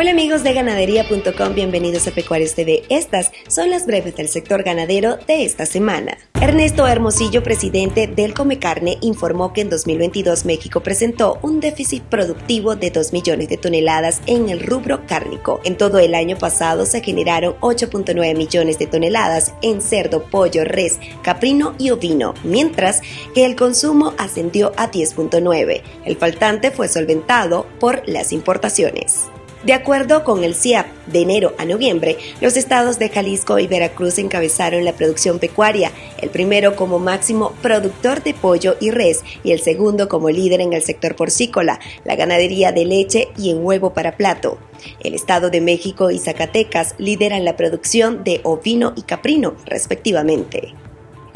Hola amigos de ganadería.com, bienvenidos a Pecuarios TV. Estas son las breves del sector ganadero de esta semana. Ernesto Hermosillo, presidente del Come Carne, informó que en 2022 México presentó un déficit productivo de 2 millones de toneladas en el rubro cárnico. En todo el año pasado se generaron 8.9 millones de toneladas en cerdo, pollo, res, caprino y ovino, mientras que el consumo ascendió a 10.9. El faltante fue solventado por las importaciones. De acuerdo con el CIAP, de enero a noviembre, los estados de Jalisco y Veracruz encabezaron la producción pecuaria, el primero como máximo productor de pollo y res y el segundo como líder en el sector porcícola, la ganadería de leche y en huevo para plato. El Estado de México y Zacatecas lideran la producción de ovino y caprino, respectivamente.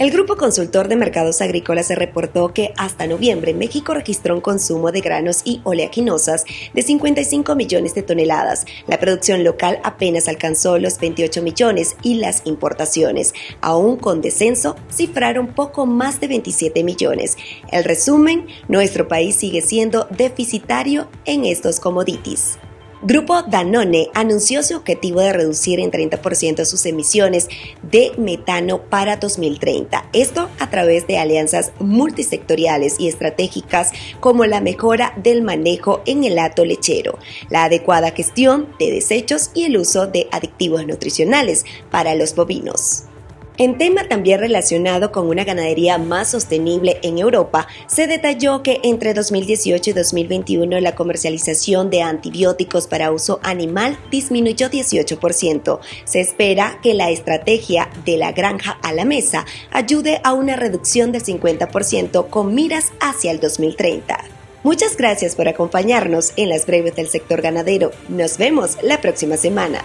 El Grupo Consultor de Mercados Agrícolas se reportó que hasta noviembre México registró un consumo de granos y oleaginosas de 55 millones de toneladas. La producción local apenas alcanzó los 28 millones y las importaciones, aún con descenso, cifraron poco más de 27 millones. El resumen, nuestro país sigue siendo deficitario en estos commodities. Grupo Danone anunció su objetivo de reducir en 30% sus emisiones de metano para 2030. Esto a través de alianzas multisectoriales y estratégicas como la mejora del manejo en el hato lechero, la adecuada gestión de desechos y el uso de aditivos nutricionales para los bovinos. En tema también relacionado con una ganadería más sostenible en Europa, se detalló que entre 2018 y 2021 la comercialización de antibióticos para uso animal disminuyó 18%. Se espera que la estrategia de la granja a la mesa ayude a una reducción del 50% con miras hacia el 2030. Muchas gracias por acompañarnos en las breves del sector ganadero. Nos vemos la próxima semana.